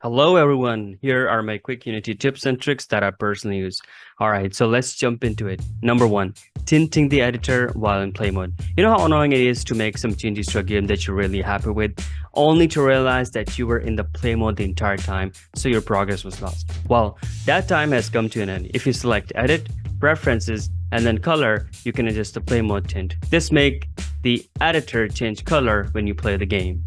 Hello everyone, here are my quick Unity tips and tricks that I personally use. Alright, so let's jump into it. Number one, tinting the editor while in play mode. You know how annoying it is to make some changes to a game that you're really happy with, only to realize that you were in the play mode the entire time, so your progress was lost. Well, that time has come to an end. If you select edit, preferences, and then color, you can adjust the play mode tint. This make the editor change color when you play the game.